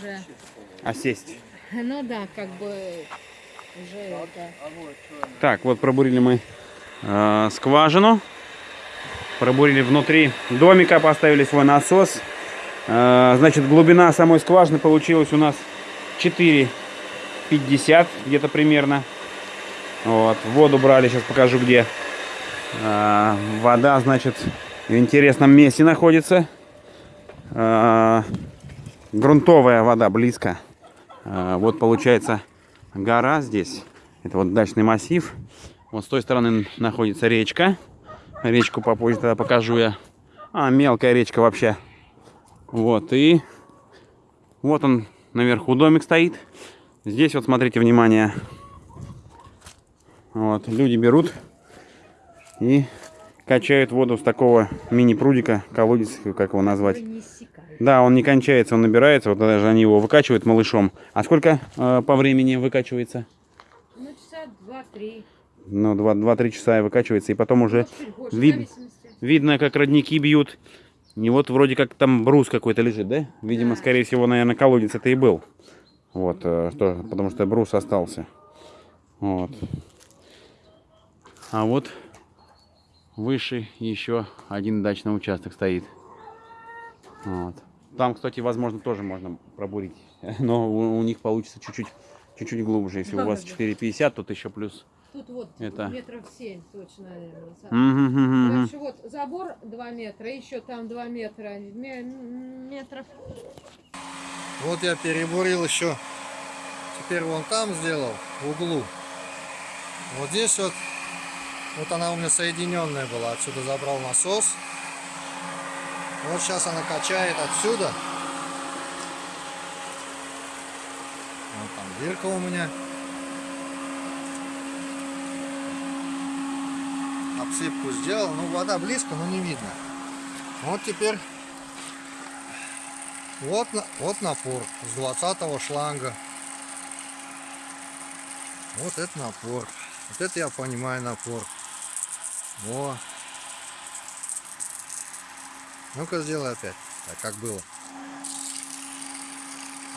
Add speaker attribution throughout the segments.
Speaker 1: уже,
Speaker 2: А сесть?
Speaker 1: ну да, как бы уже это.
Speaker 2: Так, вот пробурили мы э, скважину. Пробурили внутри домика, поставили свой насос. Э, значит, глубина самой скважины получилась у нас 4,50 где-то примерно. Вот, воду брали, сейчас покажу где. Э, вода, значит, в интересном месте находится. Э, грунтовая вода близко. Э, вот получается гора здесь. Это вот дачный массив. Вот с той стороны находится речка. Речку попозже тогда покажу я. А, мелкая речка вообще. Вот, и вот он наверху домик стоит. Здесь вот смотрите, внимание. Вот, люди берут и качают воду с такого мини-прудика, колодец, как его назвать. Да, он не кончается, он набирается. Вот даже они его выкачивают малышом. А сколько э, по времени выкачивается?
Speaker 1: Ну, часа два-три.
Speaker 2: Ну, 2-3 часа и выкачивается. И потом уже
Speaker 1: больше,
Speaker 2: вид- видно, как родники бьют. И вот вроде как там брус какой-то лежит, да? Видимо,
Speaker 1: Да.
Speaker 2: скорее всего, наверное, колодец это и был. Вот, э, что, потому что брус остался. Вот. А вот выше еще один дачный участок стоит. Вот. Там, кстати, возможно, тоже можно пробурить. Но у, у них получится чуть-чуть чуть-чуть глубже. Если у вас
Speaker 1: Да, да.
Speaker 2: 4,50, тут еще плюс.
Speaker 1: Тут вот
Speaker 2: Это-
Speaker 1: метров семь точно, наверное. Короче, вот забор 2 метра, еще там 2 метра, ме- метров
Speaker 3: Вот я перебурил еще. Теперь вон там сделал, в углу. Вот здесь вот, вот она у меня соединенная была. Отсюда забрал насос. Вот сейчас она качает отсюда. Вот там дырка у меня. Обсыпку сделал. Ну, вода близко, но не видно. Вот теперь вот, вот напор с 20 шланга. Вот это напор. Вот это я понимаю напор. Во. Ну-ка сделай опять. Так как было.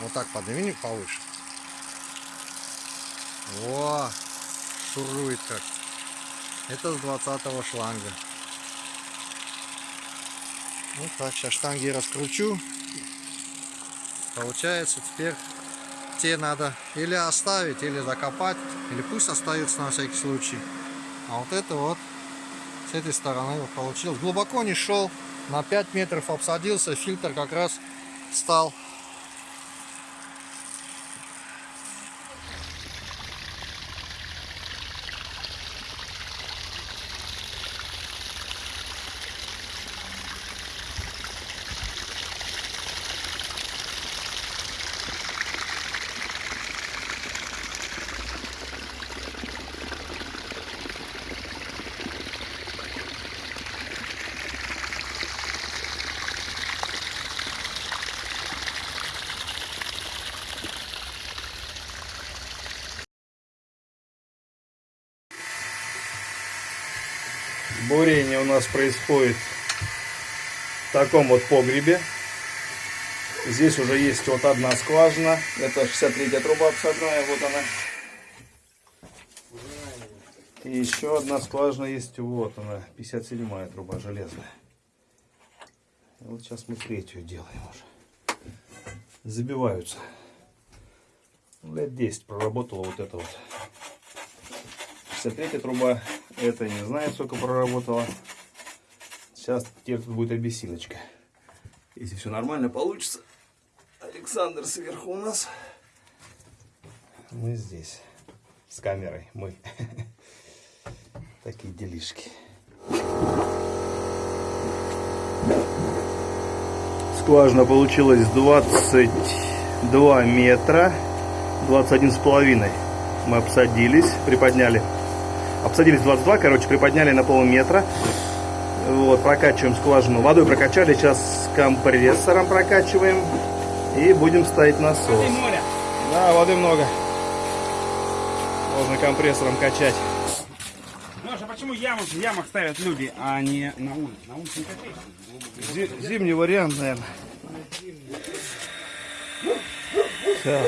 Speaker 3: Вот так подними повыше. Во. Шурует как. Это с 20 шланга. Вот так, сейчас штанги раскручу. Получается, теперь те надо или оставить, или закопать, или пусть остаются на всякий случай. А вот это вот с этой стороны получилось. Глубоко не шел, на 5 метров обсадился, фильтр как раз стал.
Speaker 4: Бурение у нас происходит в таком вот погребе. Здесь уже есть вот одна скважина. Это 63 труба обсадная, вот она. И еще одна скважина есть, вот она, 57 труба железная. И вот сейчас мы третью делаем уже. Забиваются. Лет 10 проработала вот это вот. 63 труба, это не знаю, сколько проработала. Сейчас теперь тут будет обессилочка. Если все нормально получится. Александр сверху у нас. Мы здесь. С камерой. Мы. Такие делишки. Скважина получилась 22 метра. 21 с половиной. Мы обсадились, приподняли. Обсадились 22, короче, приподняли на полметра. Вот, прокачиваем скважину. Водой прокачали, сейчас с компрессором прокачиваем. И будем ставить насос. Да, воды много. Можно компрессором качать.
Speaker 2: Леша, почему яму, в ямах ставят люди, а не на улице? На улице не качаешь.
Speaker 4: Зи- зимний вариант, наверное. Так.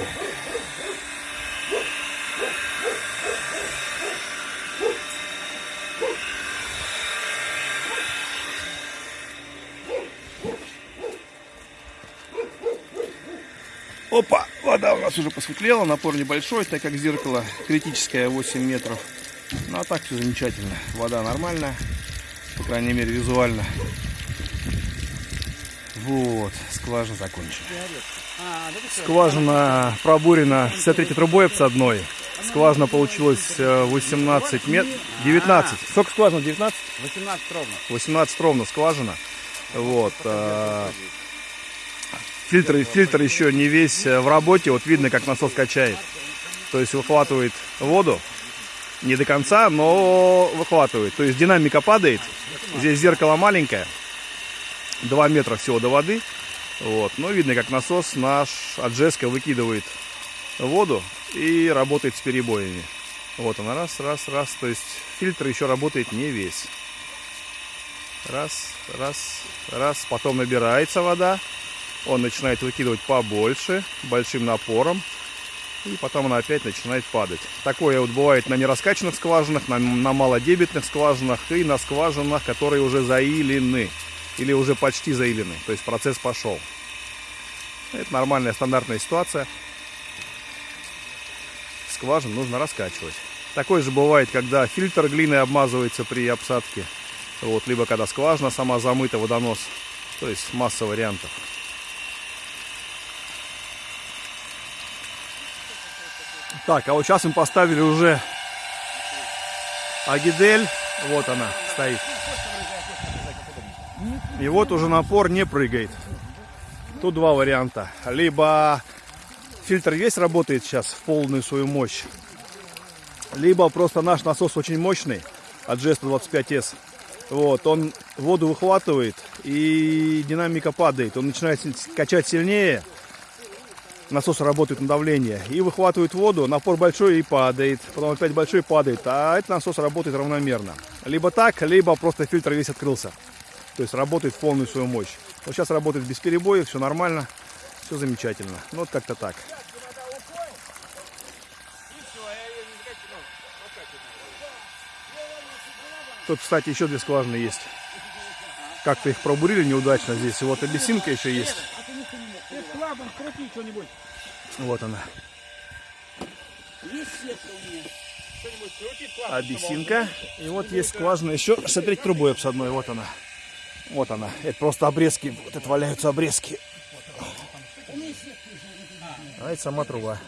Speaker 4: Опа, вода у нас уже посветлела, напор небольшой, так как зеркало критическое 8 метров. Ну а так все замечательно, вода нормальная, по крайней мере визуально. Вот, скважина закончена. Скважина пробурена с третьей трубой обсадной. Скважина получилась э, 18 метров, 19. Сколько скважина? 19?
Speaker 2: 18 ровно.
Speaker 4: 18 ровно скважина. Вот. Фильтр, фильтр еще не весь э, в работе. Вот видно, как насос качает. То есть выхватывает воду. Не до конца, но выхватывает. То есть динамика падает. Здесь зеркало маленькое. 2 метра всего до воды. Вот. Но видно, как насос наш от Джеска выкидывает воду и работает с перебоями. Вот она, раз, раз, раз. То есть фильтр еще работает не весь. Раз, раз, раз. Потом набирается вода. Он начинает выкидывать побольше, большим напором. И потом она опять начинает падать. Такое вот бывает на нераскачанных скважинах, на, на малодебетных скважинах и на скважинах, которые уже заилены. Или уже почти заилены. То есть процесс пошел. Это нормальная стандартная ситуация. Скважин нужно раскачивать. Такое же бывает, когда фильтр глиной обмазывается при обсадке. Вот, либо когда скважина сама замыта, водонос. То есть масса вариантов. Так, а вот сейчас мы поставили уже Агидель. Вот она стоит. И вот уже напор не прыгает. Тут два варианта. Либо фильтр весь работает сейчас в полную свою мощь. Либо просто наш насос очень мощный от G125S. Вот, он воду выхватывает и динамика падает. Он начинает качать сильнее. Насос работает на давление и выхватывает воду. Напор большой и падает. Потом опять большой падает. А этот насос работает равномерно. Либо так, либо просто фильтр весь открылся. То есть работает в полную свою мощь. Вот сейчас работает без перебоев, все нормально, все замечательно. Ну вот как-то так. Тут, кстати, еще две скважины есть. Как-то их пробурили неудачно здесь. Вот обесинка еще есть. Вот она. Обесинка. И вот есть скважина еще. Смотрите, трубой обсадной. Вот она. Вот она. Это просто обрезки. Вот это валяются обрезки. А это сама труба.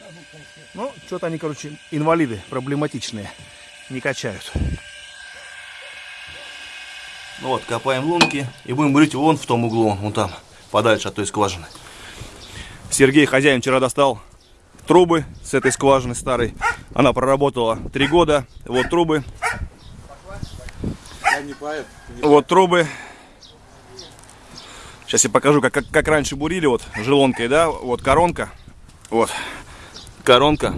Speaker 4: Ну, что-то они, короче, инвалиды проблематичные. Не качают.
Speaker 5: Ну вот, копаем лунки и будем бурить вон в том углу, вон там, подальше от той скважины.
Speaker 4: Сергей, хозяин, вчера достал трубы с этой скважины старой. Она проработала три года. Вот трубы. Вот трубы. Сейчас я покажу, как, как, как раньше бурили, вот желонкой, да, вот коронка, вот коронка.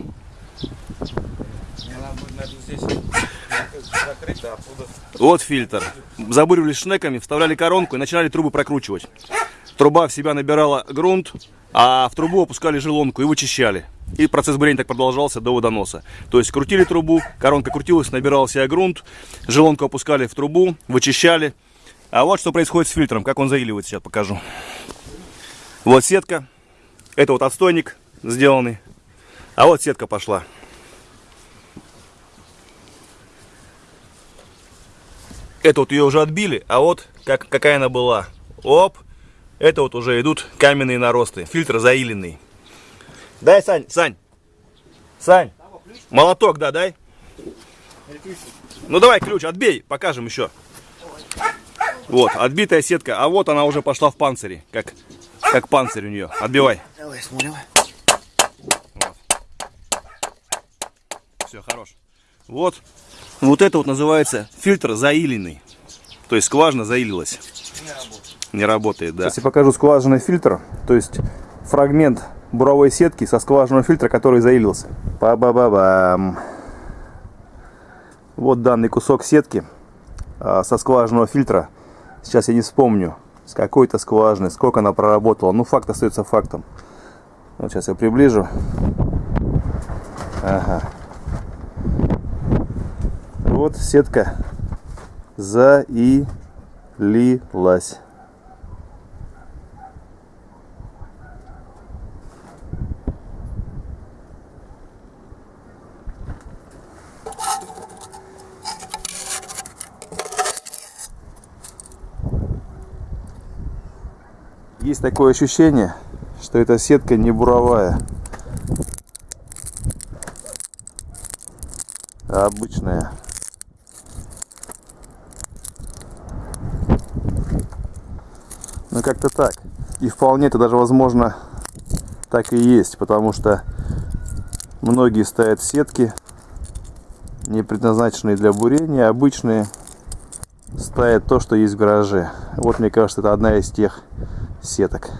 Speaker 4: Вот фильтр. Забуривали шнеками, вставляли коронку и начинали трубы прокручивать. Труба в себя набирала грунт, а в трубу опускали желонку и вычищали. И процесс бурения так продолжался до водоноса. То есть крутили трубу, коронка крутилась, набирал себя грунт, желонку опускали в трубу, вычищали. А вот что происходит с фильтром, как он заиливает, сейчас покажу. Вот сетка, это вот отстойник сделанный, а вот сетка пошла. Это вот ее уже отбили, а вот как, какая она была. Оп, это вот уже идут каменные наросты, фильтр заиленный. Дай, Сань, Сань, Сань, молоток, да, дай. Ну давай ключ, отбей, покажем еще. Вот, отбитая сетка. А вот она уже пошла в панцире. Как, как панцирь у нее. Отбивай.
Speaker 5: Давай, смотрим.
Speaker 4: Вот. Все, хорош. Вот. Вот это вот называется фильтр заиленный. То есть скважина заилилась. Не работает. Не работает, да. Сейчас я покажу скважинный фильтр. То есть фрагмент буровой сетки со скважинного фильтра, который заилился. Ба-ба-ба-бам. Вот данный кусок сетки а, со скважинного фильтра. Сейчас я не вспомню, с какой-то скважины, сколько она проработала. Ну, факт остается фактом. Вот сейчас я приближу. Ага. Вот сетка заилилась. Есть такое ощущение, что эта сетка не буровая, а обычная. Ну как-то так. И вполне это даже возможно так и есть, потому что многие ставят сетки, не предназначенные для бурения, а обычные ставят то, что есть в гараже. Вот мне кажется, это одна из тех сеток.